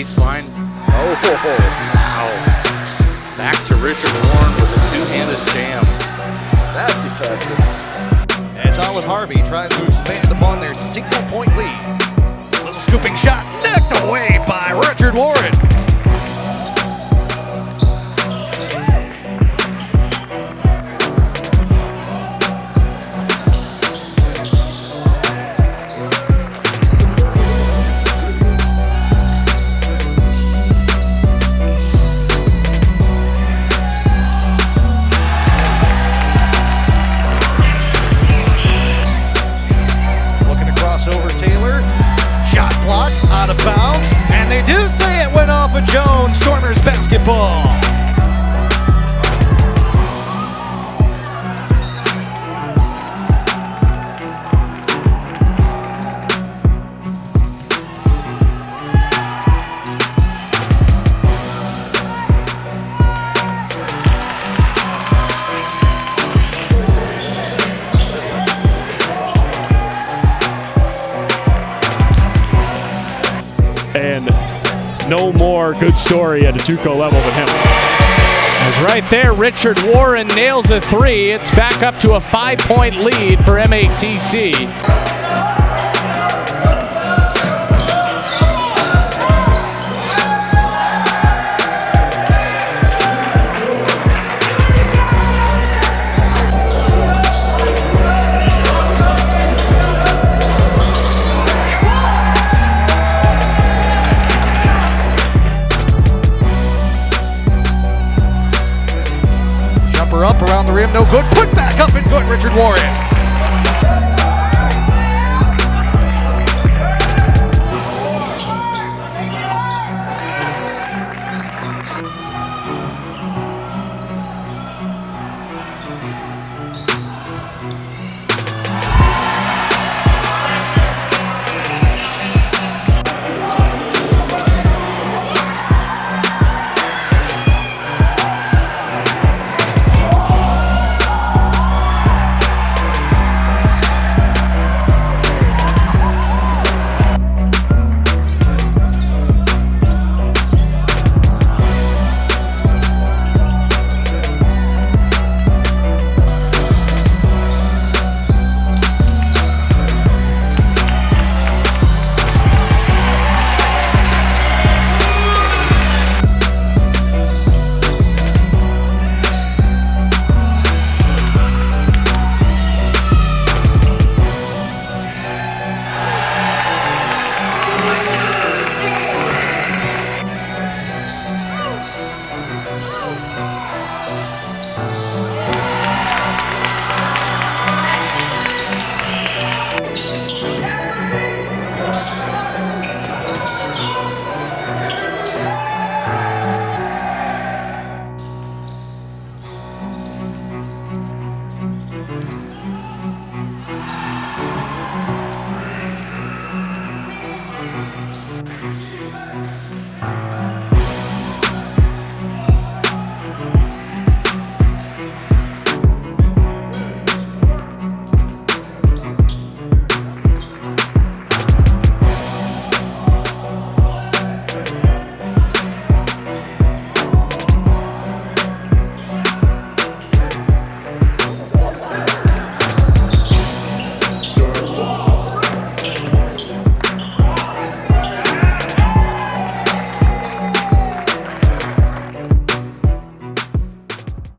baseline. Oh, wow. Back to Richard Warren with a two-handed jam. That's effective. As Olive Harvey tries to expand upon their single point lead. Little scooping shot knocked away by Richard Warren. Out of bounds. And they do say it went off of Jones. Stormers basketball. And no more good story at a JUCO level than him. As right there, Richard Warren nails a three. It's back up to a five-point lead for MATC. Up around the rim, no good. Put back up and good, Richard Warren.